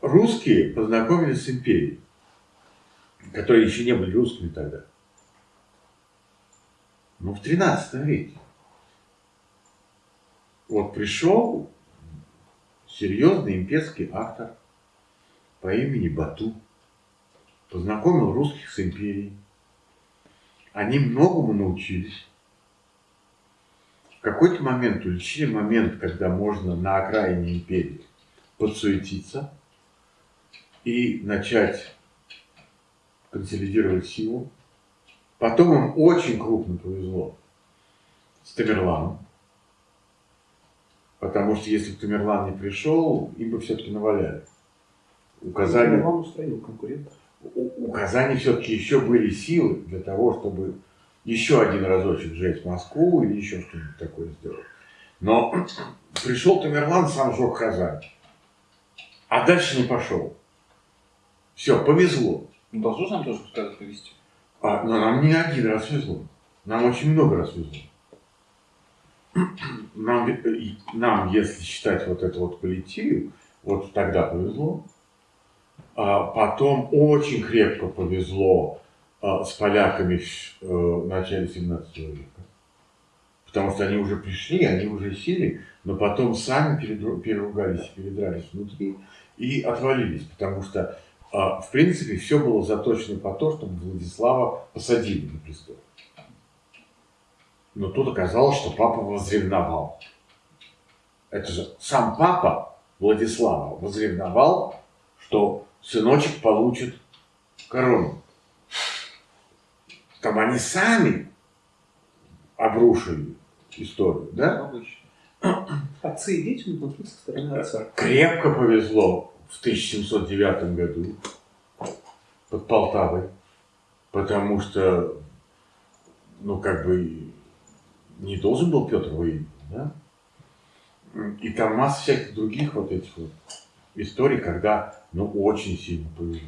русские познакомились с империей, которые еще не были русскими тогда. Ну, в 13 веке. Вот пришел серьезный имперский автор по имени Бату, познакомил русских с империей. Они многому научились. В какой-то момент уличили момент, когда можно на окраине империи подсуетиться и начать консолидировать силу. Потом им очень крупно повезло с Тамерланом. Потому что если бы Тамерлан не пришел, им бы все-таки наваляли. У Казани, Тамерлан устранил конкурентов. у, у Казани все-таки еще были силы для того, чтобы еще один разочек сжечь Москву или еще что-нибудь такое сделать. Но пришел Тамерлан, сам сжег Казань. А дальше не пошел. Все, повезло. Ну, должно нам тоже когда повезти. А, но нам не один раз везло. Нам очень много раз везло. Нам, э, нам, если считать вот эту вот политию, вот тогда повезло. А потом очень крепко повезло а, с поляками в э, начале 17 века. Потому что они уже пришли, они уже сели, но потом сами переругались передрались внутри и отвалились. Потому что, в принципе, все было заточено по то, чтобы Владислава посадили на престол. Но тут оказалось, что папа возревновал. Это же сам папа Владислава возревновал, что сыночек получит корону. Там они сами обрушили историю, да? Обычно. Отцы и дети внутри со стороны отца. Крепко повезло в 1709 году под Полтавой, потому что, ну, как бы, не должен был Петр выиграть, да? И там масса всяких других вот этих вот историй, когда, ну, очень сильно повезло.